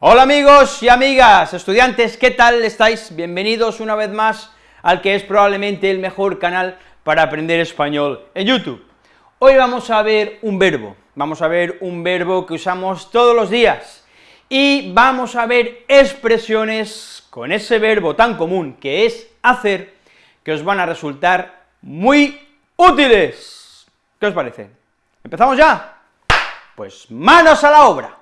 Hola amigos y amigas, estudiantes, ¿qué tal estáis? Bienvenidos una vez más al que es probablemente el mejor canal para aprender español en YouTube. Hoy vamos a ver un verbo, vamos a ver un verbo que usamos todos los días, y vamos a ver expresiones con ese verbo tan común que es hacer, que os van a resultar muy útiles. ¿Qué os parece? ¿Empezamos ya? Pues manos a la obra.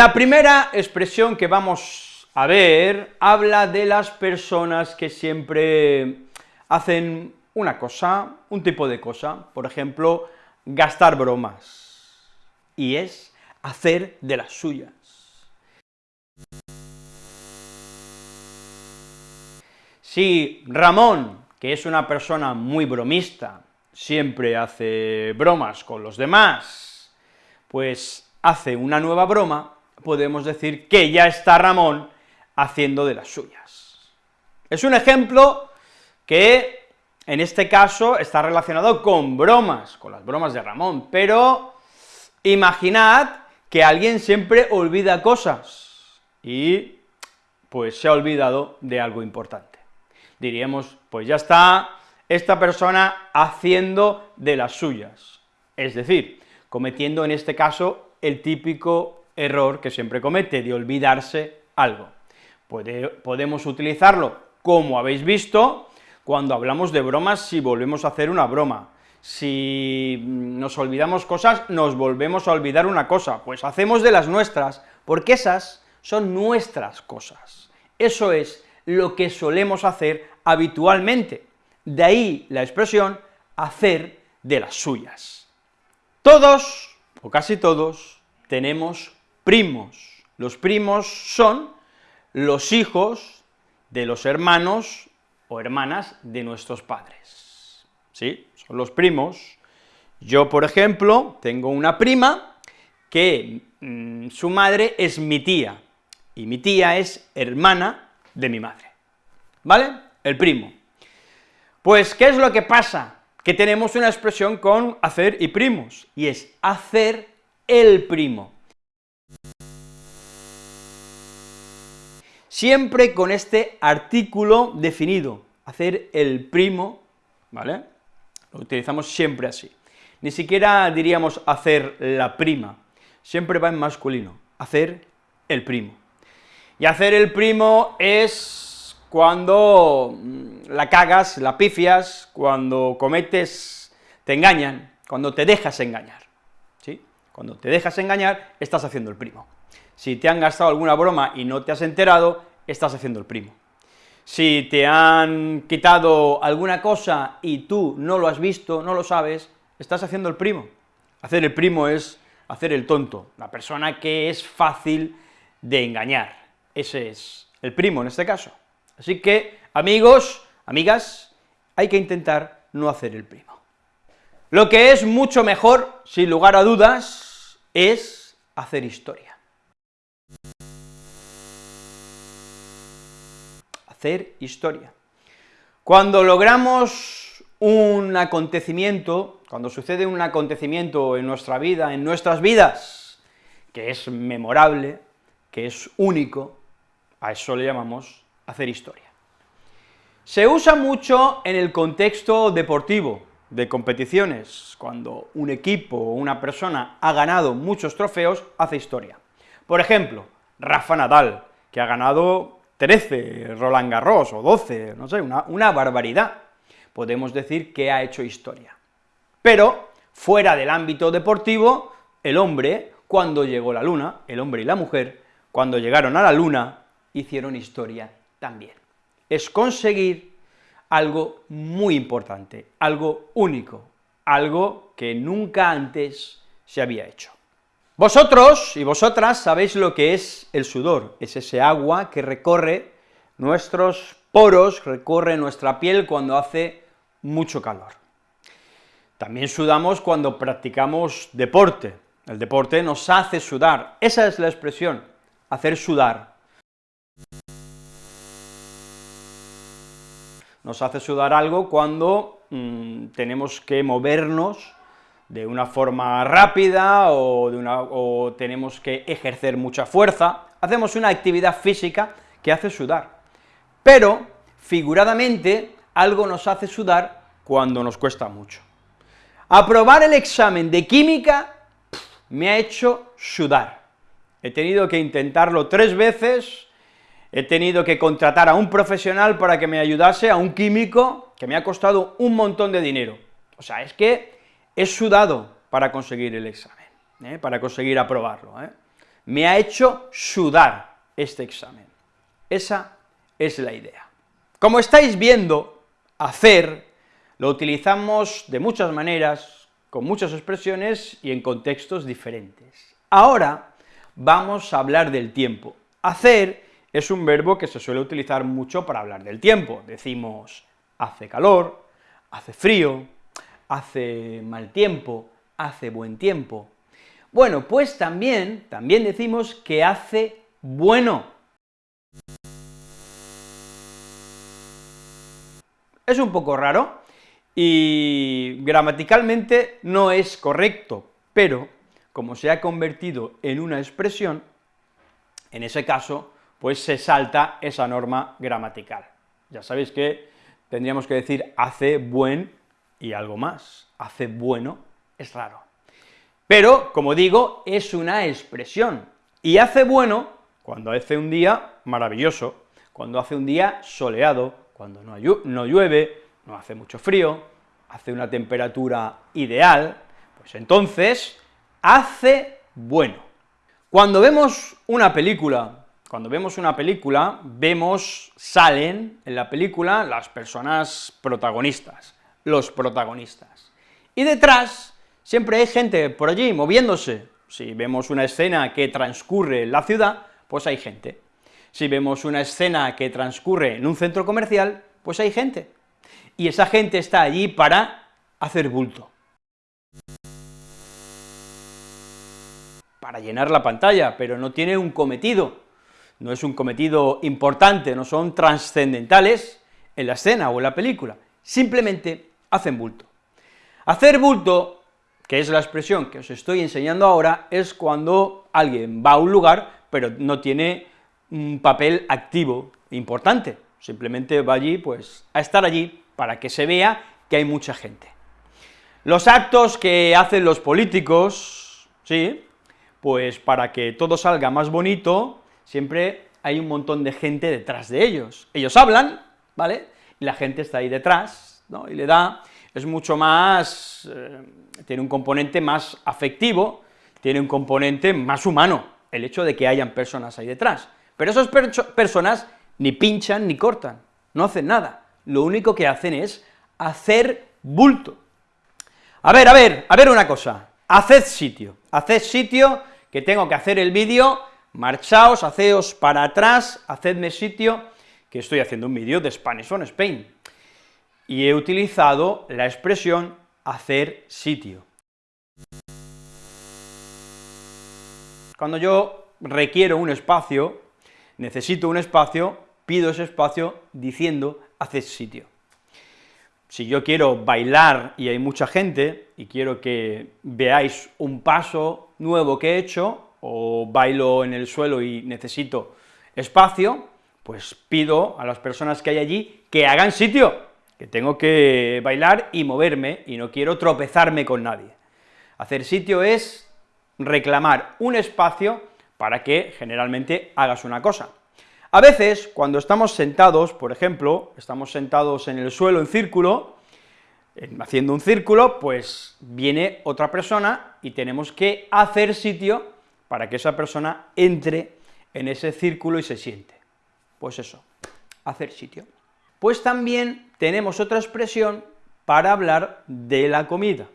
La primera expresión que vamos a ver habla de las personas que siempre hacen una cosa, un tipo de cosa, por ejemplo, gastar bromas, y es hacer de las suyas. Si Ramón, que es una persona muy bromista, siempre hace bromas con los demás, pues hace una nueva broma, podemos decir que ya está Ramón haciendo de las suyas. Es un ejemplo que, en este caso, está relacionado con bromas, con las bromas de Ramón, pero imaginad que alguien siempre olvida cosas, y pues se ha olvidado de algo importante. Diríamos, pues ya está esta persona haciendo de las suyas, es decir, cometiendo en este caso el típico error que siempre comete, de olvidarse algo. podemos utilizarlo, como habéis visto, cuando hablamos de bromas, si volvemos a hacer una broma, si nos olvidamos cosas, nos volvemos a olvidar una cosa, pues hacemos de las nuestras, porque esas son nuestras cosas. Eso es lo que solemos hacer habitualmente, de ahí la expresión hacer de las suyas. Todos, o casi todos, tenemos primos. Los primos son los hijos de los hermanos o hermanas de nuestros padres, ¿sí? Son los primos. Yo, por ejemplo, tengo una prima que mm, su madre es mi tía, y mi tía es hermana de mi madre, ¿vale? El primo. Pues, ¿qué es lo que pasa? Que tenemos una expresión con hacer y primos, y es hacer el primo. Siempre con este artículo definido, hacer el primo, ¿vale? Lo utilizamos siempre así. Ni siquiera diríamos hacer la prima, siempre va en masculino, hacer el primo. Y hacer el primo es cuando mm, la cagas, la pifias, cuando cometes, te engañan, cuando te dejas engañar, ¿sí? Cuando te dejas engañar, estás haciendo el primo. Si te han gastado alguna broma y no te has enterado, estás haciendo el primo. Si te han quitado alguna cosa y tú no lo has visto, no lo sabes, estás haciendo el primo. Hacer el primo es hacer el tonto, la persona que es fácil de engañar. Ese es el primo en este caso. Así que, amigos, amigas, hay que intentar no hacer el primo. Lo que es mucho mejor, sin lugar a dudas, es hacer historia. Hacer historia. Cuando logramos un acontecimiento, cuando sucede un acontecimiento en nuestra vida, en nuestras vidas, que es memorable, que es único, a eso le llamamos hacer historia. Se usa mucho en el contexto deportivo, de competiciones, cuando un equipo o una persona ha ganado muchos trofeos, hace historia. Por ejemplo, Rafa Nadal, que ha ganado 13 Roland Garros, o 12, no sé, una, una barbaridad. Podemos decir que ha hecho historia. Pero, fuera del ámbito deportivo, el hombre, cuando llegó la luna, el hombre y la mujer, cuando llegaron a la luna, hicieron historia también. Es conseguir algo muy importante, algo único, algo que nunca antes se había hecho. Vosotros y vosotras sabéis lo que es el sudor, es ese agua que recorre nuestros poros, recorre nuestra piel cuando hace mucho calor. También sudamos cuando practicamos deporte, el deporte nos hace sudar, esa es la expresión, hacer sudar. Nos hace sudar algo cuando mm, tenemos que movernos de una forma rápida o, de una, o tenemos que ejercer mucha fuerza, hacemos una actividad física que hace sudar. Pero, figuradamente, algo nos hace sudar cuando nos cuesta mucho. Aprobar el examen de química me ha hecho sudar. He tenido que intentarlo tres veces, he tenido que contratar a un profesional para que me ayudase, a un químico, que me ha costado un montón de dinero. O sea, es que he sudado para conseguir el examen, ¿eh? para conseguir aprobarlo. ¿eh? Me ha hecho sudar este examen. Esa es la idea. Como estáis viendo, hacer lo utilizamos de muchas maneras, con muchas expresiones y en contextos diferentes. Ahora vamos a hablar del tiempo. Hacer es un verbo que se suele utilizar mucho para hablar del tiempo. Decimos hace calor, hace frío, hace mal tiempo, hace buen tiempo. Bueno, pues también, también decimos que hace bueno. Es un poco raro, y gramaticalmente no es correcto, pero como se ha convertido en una expresión, en ese caso, pues se salta esa norma gramatical. Ya sabéis que tendríamos que decir hace buen y algo más, hace bueno es raro. Pero, como digo, es una expresión, y hace bueno cuando hace un día maravilloso, cuando hace un día soleado, cuando no, llueve, no hace mucho frío, hace una temperatura ideal, pues entonces hace bueno. Cuando vemos una película, cuando vemos una película, vemos, salen en la película las personas protagonistas, los protagonistas. Y detrás siempre hay gente por allí moviéndose. Si vemos una escena que transcurre en la ciudad, pues hay gente. Si vemos una escena que transcurre en un centro comercial, pues hay gente y esa gente está allí para hacer bulto. Para llenar la pantalla, pero no tiene un cometido, no es un cometido importante, no son trascendentales en la escena o en la película, simplemente hacen bulto. Hacer bulto, que es la expresión que os estoy enseñando ahora, es cuando alguien va a un lugar, pero no tiene un papel activo importante, simplemente va allí, pues, a estar allí para que se vea que hay mucha gente. Los actos que hacen los políticos, sí, pues para que todo salga más bonito, siempre hay un montón de gente detrás de ellos. Ellos hablan, ¿vale?, y la gente está ahí detrás, ¿no?, y le da, es mucho más, eh, tiene un componente más afectivo, tiene un componente más humano, el hecho de que hayan personas ahí detrás. Pero esas personas ni pinchan ni cortan, no hacen nada, lo único que hacen es hacer bulto. A ver, a ver, a ver una cosa, haced sitio, haced sitio, que tengo que hacer el vídeo, marchaos, haceos para atrás, hacedme sitio, que estoy haciendo un vídeo de Spanish on Spain, y he utilizado la expresión hacer sitio. Cuando yo requiero un espacio, necesito un espacio, pido ese espacio diciendo haced sitio. Si yo quiero bailar y hay mucha gente, y quiero que veáis un paso nuevo que he hecho, o bailo en el suelo y necesito espacio, pues pido a las personas que hay allí que hagan sitio, que tengo que bailar y moverme, y no quiero tropezarme con nadie. Hacer sitio es reclamar un espacio para que generalmente hagas una cosa. A veces, cuando estamos sentados, por ejemplo, estamos sentados en el suelo en círculo, haciendo un círculo, pues viene otra persona y tenemos que hacer sitio para que esa persona entre en ese círculo y se siente. Pues eso, hacer sitio. Pues también tenemos otra expresión para hablar de la comida,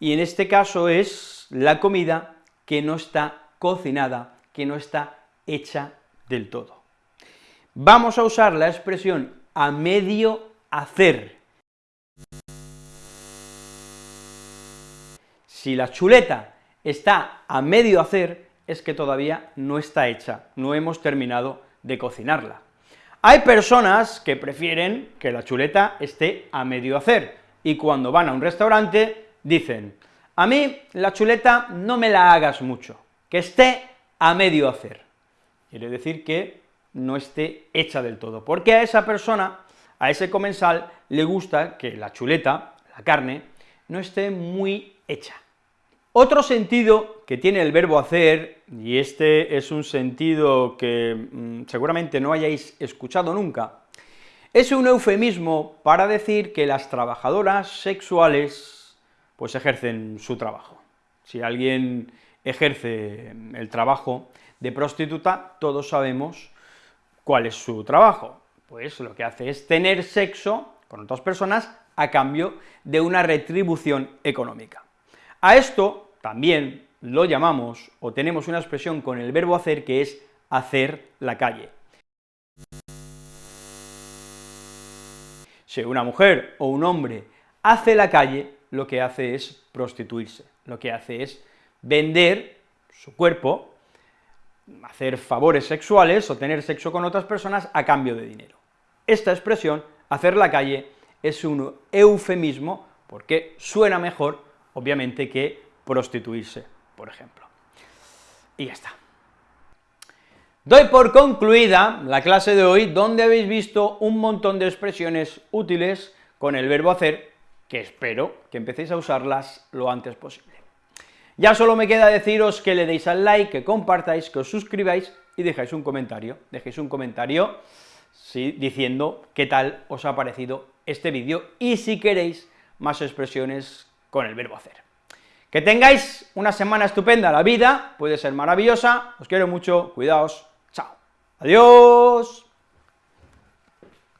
y en este caso es la comida que no está cocinada, que no está hecha del todo. Vamos a usar la expresión a medio hacer. Si la chuleta está a medio hacer, es que todavía no está hecha, no hemos terminado de cocinarla. Hay personas que prefieren que la chuleta esté a medio hacer, y cuando van a un restaurante dicen, a mí la chuleta no me la hagas mucho, que esté a medio hacer. Quiere decir que no esté hecha del todo, porque a esa persona, a ese comensal, le gusta que la chuleta, la carne, no esté muy hecha. Otro sentido que tiene el verbo hacer, y este es un sentido que mm, seguramente no hayáis escuchado nunca, es un eufemismo para decir que las trabajadoras sexuales pues ejercen su trabajo. Si alguien ejerce el trabajo de prostituta, todos sabemos cuál es su trabajo, pues lo que hace es tener sexo con otras personas a cambio de una retribución económica. A esto también lo llamamos, o tenemos una expresión con el verbo hacer, que es hacer la calle. Si una mujer o un hombre hace la calle, lo que hace es prostituirse, lo que hace es vender su cuerpo, hacer favores sexuales o tener sexo con otras personas a cambio de dinero. Esta expresión, hacer la calle, es un eufemismo porque suena mejor, obviamente, que prostituirse, por ejemplo. Y ya está. Doy por concluida la clase de hoy, donde habéis visto un montón de expresiones útiles con el verbo hacer, que espero que empecéis a usarlas lo antes posible. Ya solo me queda deciros que le deis al like, que compartáis, que os suscribáis y dejáis un comentario, dejéis un comentario sí, diciendo qué tal os ha parecido este vídeo y si queréis más expresiones con el verbo hacer. Que tengáis una semana estupenda, la vida puede ser maravillosa, os quiero mucho, cuidaos, chao, adiós.